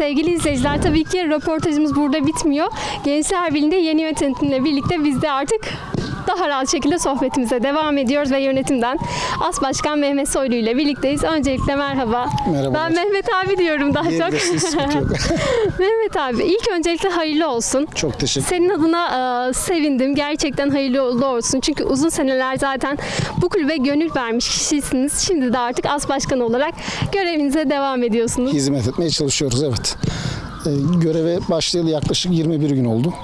sevgili izleyiciler tabii ki röportajımız burada bitmiyor. Gençler Birliği'nde yeni yönetimle birlikte biz de artık daha rahat şekilde sohbetimize devam ediyoruz ve yönetimden As Başkan Mehmet Soylu ile birlikteyiz. Öncelikle merhaba. Merhabalar. Ben Mehmet abi diyorum daha çok. Mehmet abi ilk öncelikle hayırlı olsun. Çok teşekkür Senin adına e, sevindim. Gerçekten hayırlı uğurlu olsun. Çünkü uzun seneler zaten bu kulübe gönül vermiş kişisiniz. Şimdi de artık as başkan olarak görevinize devam ediyorsunuz. Hizmet etmeye çalışıyoruz evet. Ee, göreve başlayalı yaklaşık 21 gün oldu.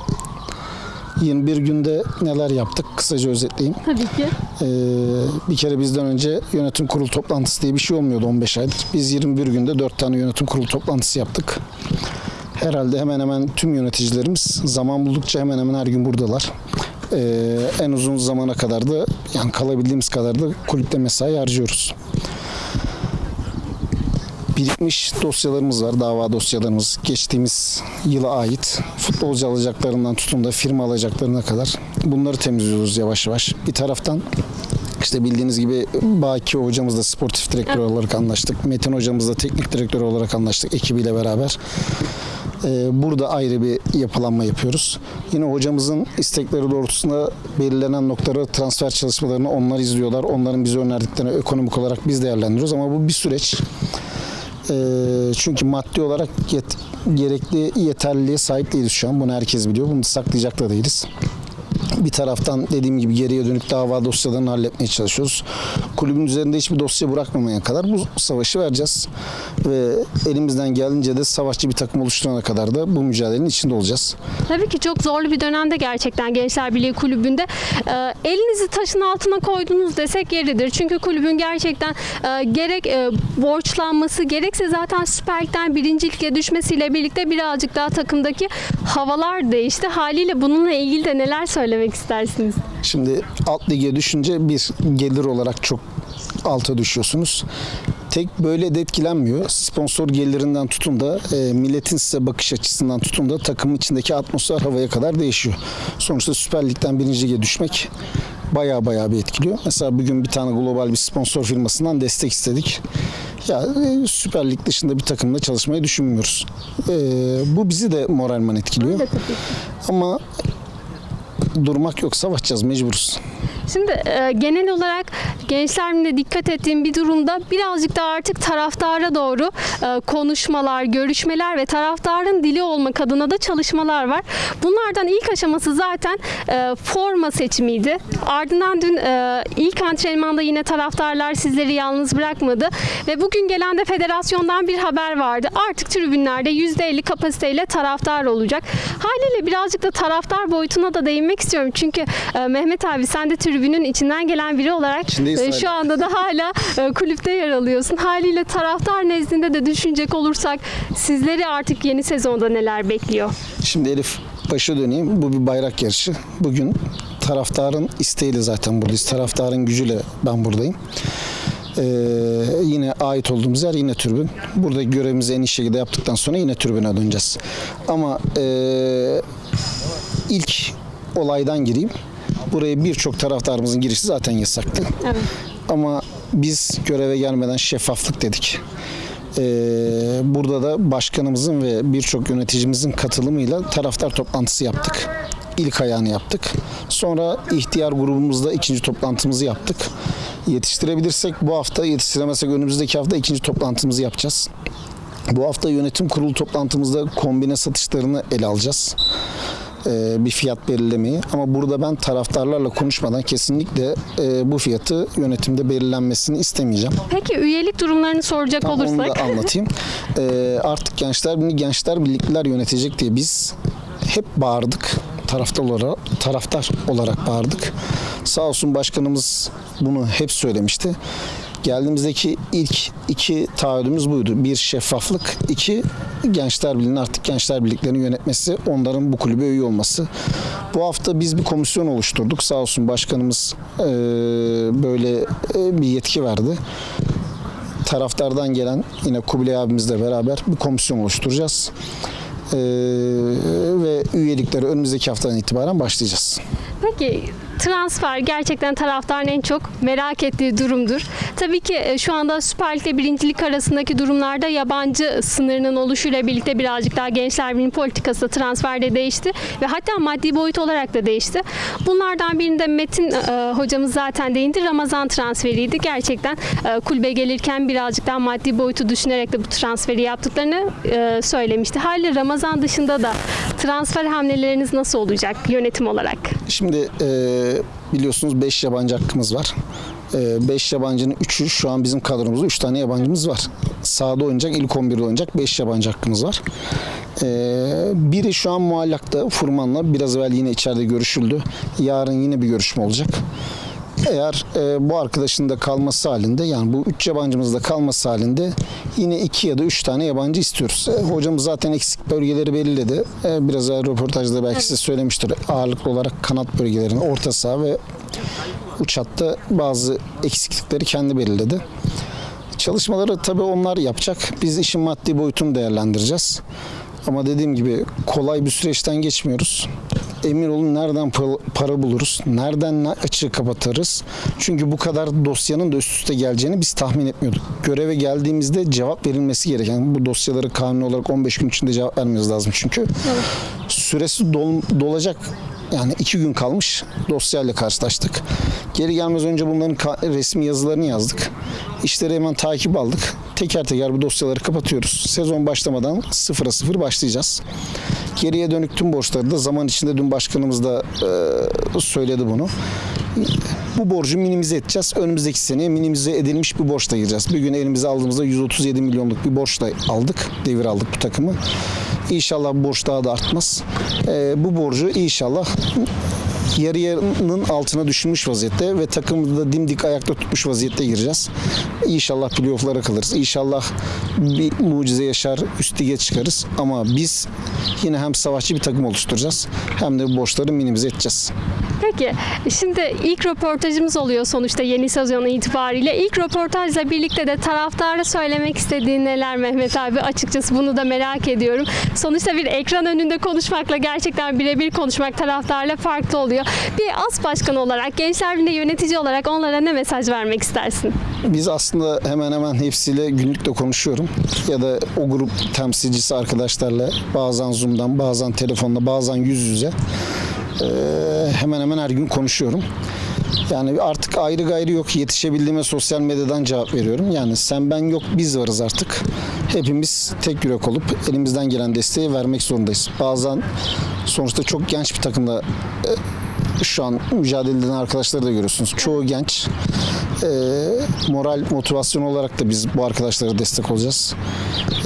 21 günde neler yaptık kısaca özetleyeyim. Tabii ki. Ee, bir kere bizden önce yönetim kurulu toplantısı diye bir şey olmuyordu 15 aydır. Biz 21 günde 4 tane yönetim kurulu toplantısı yaptık. Herhalde hemen hemen tüm yöneticilerimiz zaman buldukça hemen hemen her gün buradalar. Ee, en uzun zamana kadar da yani kalabildiğimiz kadar da kulüpte mesai harcıyoruz. Birikmiş dosyalarımız var, dava dosyalarımız. Geçtiğimiz yıla ait futbolcu alacaklarından tutun da firma alacaklarına kadar bunları temizliyoruz yavaş yavaş. Bir taraftan işte bildiğiniz gibi Baki hocamızla sportif direktör olarak anlaştık. Metin hocamızla teknik direktör olarak anlaştık ekibiyle beraber. Ee, Burada ayrı bir yapılanma yapıyoruz. Yine hocamızın istekleri doğrultusunda belirlenen noktaları transfer çalışmalarını onlar izliyorlar. Onların bize önerdiklerini ekonomik olarak biz değerlendiriyoruz ama bu bir süreç. Ee, çünkü maddi olarak yet- gerekli yeterliliğe sahip değiliz şu an. Bunu herkes biliyor. Bunu saklayacak da değiliz. Bir taraftan dediğim gibi geriye dönük dava dosyalarını halletmeye çalışıyoruz. Kulübün üzerinde hiçbir dosya bırakmamaya kadar bu savaşı vereceğiz. Ve elimizden geldiğince de savaşçı bir takım oluşturana kadar da bu mücadelenin içinde olacağız. Tabii ki çok zorlu bir dönemde gerçekten Gençler Birliği kulübünde. e, elinizi taşın altına koydunuz desek yeridir. Çünkü kulübün gerçekten e, gerek e, borçlanması gerekse zaten Süper Lig'den birinci lige düşmesiyle birlikte birazcık daha takımdaki havalar değişti. Haliyle bununla ilgili de neler söylemek istersiniz? Şimdi alt lige düşünce bir gelir olarak çok alta düşüyorsunuz. Tek böyle de etkilenmiyor. Sponsor gelirinden tutun da e, milletin size bakış açısından tutun da takımın içindeki atmosfer havaya kadar değişiyor. Sonuçta Süper Lig'den birinci lige düşmek baya baya bir etkiliyor. Mesela bugün bir tane global bir sponsor firmasından destek istedik. Ya e, Süper Lig dışında bir takımla çalışmayı düşünmüyoruz. E, bu bizi de moralman etkiliyor. Ama durmak yok savaşacağız mecburuz. Şimdi e, genel olarak gençlerin de dikkat ettiğim bir durumda birazcık da artık taraftara doğru e, konuşmalar, görüşmeler ve taraftarın dili olmak adına da çalışmalar var. Bunlardan ilk aşaması zaten e, forma seçimiydi. Ardından dün e, ilk antrenmanda yine taraftarlar sizleri yalnız bırakmadı ve bugün gelen de federasyondan bir haber vardı. Artık tribünlerde %50 kapasiteyle taraftar olacak. Haliyle birazcık da taraftar boyutuna da değinmek istiyorum. Çünkü e, Mehmet abi sen de tribünün içinden gelen biri olarak İçindeyiz e, hala. şu anda da hala e, kulüpte yer alıyorsun. Haliyle taraftar nezdinde de düşünecek olursak sizleri artık yeni sezonda neler bekliyor? Şimdi Elif başa döneyim. Bu bir bayrak yarışı. Bugün taraftarın isteğiyle zaten buradayız. Taraftarın gücüyle ben buradayım. Ee, yine ait olduğumuz yer yine tribün. Burada görevimizi en iyi şekilde yaptıktan sonra yine tribüne döneceğiz. Ama ee, ilk olaydan gireyim. Buraya birçok taraftarımızın girişi zaten yasaktı. Evet. Ama biz göreve gelmeden şeffaflık dedik. Ee, burada da başkanımızın ve birçok yöneticimizin katılımıyla taraftar toplantısı yaptık. İlk ayağını yaptık. Sonra ihtiyar grubumuzda ikinci toplantımızı yaptık. Yetiştirebilirsek bu hafta, yetiştiremezsek önümüzdeki hafta ikinci toplantımızı yapacağız. Bu hafta yönetim kurulu toplantımızda kombine satışlarını ele alacağız bir fiyat belirlemeyi ama burada ben taraftarlarla konuşmadan kesinlikle e, bu fiyatı yönetimde belirlenmesini istemeyeceğim. Peki üyelik durumlarını soracak Tam onu olursak? da anlatayım. E, artık gençler birliği gençler birlikler yönetecek diye biz hep bağırdık. Taraftar olarak, taraftar olarak bağırdık. Sağ olsun başkanımız bunu hep söylemişti. Geldiğimizdeki ilk iki taahhüdümüz buydu. Bir şeffaflık, iki Gençler Birliği'nin artık Gençler Birliklerini yönetmesi, onların bu kulübe üye olması. Bu hafta biz bir komisyon oluşturduk. Sağ olsun başkanımız böyle bir yetki verdi taraftardan gelen yine Kubilay abimizle beraber bir komisyon oluşturacağız. Ee, ve üyelikleri önümüzdeki haftadan itibaren başlayacağız. Peki transfer gerçekten taraftarın en çok merak ettiği durumdur. Tabii ki e, şu anda Süper Lig ile birincilik arasındaki durumlarda yabancı sınırının oluşuyla birlikte birazcık daha Gençler Birliği politikası transferde değişti ve hatta maddi boyut olarak da değişti. Bunlardan birinde Metin e, hocamız zaten değindi. Ramazan transferiydi. Gerçekten e, kulübe gelirken birazcık daha maddi boyutu düşünerek de bu transferi yaptıklarını e, söylemişti. Hali Ramazan dışında da transfer hamleleriniz nasıl olacak yönetim olarak? Şimdi e, biliyorsunuz 5 yabancı hakkımız var. 5 yabancının 3'ü şu an bizim kadromuzda 3 tane yabancımız var. Sahada oynayacak, ilk 11'de oynayacak 5 yabancı hakkımız var. E, biri şu an muallakta Furman'la biraz evvel yine içeride görüşüldü. Yarın yine bir görüşme olacak. Eğer e, bu arkadaşın da kalması halinde yani bu 3 yabancımız da kalması halinde yine 2 ya da 3 tane yabancı istiyoruz. E, hocamız zaten eksik bölgeleri belirledi. E, biraz evvel röportajda belki size söylemiştir. Ağırlıklı olarak kanat bölgelerini, orta saha ve uç hatta bazı eksiklikleri kendi belirledi. Çalışmaları tabii onlar yapacak. Biz işin maddi boyutunu değerlendireceğiz. Ama dediğim gibi kolay bir süreçten geçmiyoruz. Emin olun nereden pa- para buluruz, nereden ne açığı kapatırız. Çünkü bu kadar dosyanın da üst üste geleceğini biz tahmin etmiyorduk. Göreve geldiğimizde cevap verilmesi gereken bu dosyaları kanuni olarak 15 gün içinde cevap vermemiz lazım çünkü. Süresi dol- dolacak yani iki gün kalmış dosyayla karşılaştık. Geri gelmez önce bunların resmi yazılarını yazdık. İşleri hemen takip aldık. Teker teker bu dosyaları kapatıyoruz. Sezon başlamadan sıfıra sıfır başlayacağız. Geriye dönük tüm borçları da zaman içinde dün başkanımız da e, söyledi bunu. Bu borcu minimize edeceğiz. Önümüzdeki seneye minimize edilmiş bir borçla gireceğiz. Bir gün elimize aldığımızda 137 milyonluk bir borçla aldık. Devir aldık bu takımı. İnşallah borç daha da artmaz. E, bu borcu inşallah yarı yarının altına düşmüş vaziyette ve takımı da dimdik ayakta tutmuş vaziyette gireceğiz. İnşallah playoff'lara kalırız. İnşallah bir mucize yaşar, üst lige çıkarız. Ama biz yine hem savaşçı bir takım oluşturacağız hem de borçları minimize edeceğiz. Peki şimdi ilk röportajımız oluyor sonuçta yeni sezon itibariyle. İlk röportajla birlikte de taraftara söylemek istediğin neler Mehmet abi açıkçası bunu da merak ediyorum. Sonuçta bir ekran önünde konuşmakla gerçekten birebir konuşmak taraftarla farklı oluyor. Bir as başkanı olarak, Gençler Birliği yönetici olarak onlara ne mesaj vermek istersin? Biz aslında hemen hemen hepsiyle günlükte konuşuyorum. Ya da o grup temsilcisi arkadaşlarla bazen Zoom'dan, bazen telefonla, bazen yüz yüze hemen hemen her gün konuşuyorum. Yani artık ayrı gayrı yok. Yetişebildiğime sosyal medyadan cevap veriyorum. Yani sen ben yok biz varız artık. Hepimiz tek yürek olup elimizden gelen desteği vermek zorundayız. Bazen sonuçta çok genç bir takımla e, şu an mücadele eden arkadaşları da görüyorsunuz. Çoğu genç. Ee, moral, motivasyon olarak da biz bu arkadaşlara destek olacağız.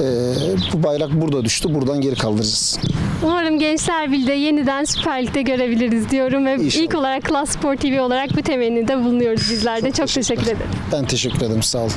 Ee, bu bayrak burada düştü. Buradan geri kaldıracağız. Umarım Gençler Birliği'de yeniden Süper Lig'de görebiliriz diyorum ve İnşallah. ilk olarak Klas Spor TV olarak bu temennide bulunuyoruz bizler de. Çok teşekkür ederim. Ben teşekkür ederim. Sağ olun.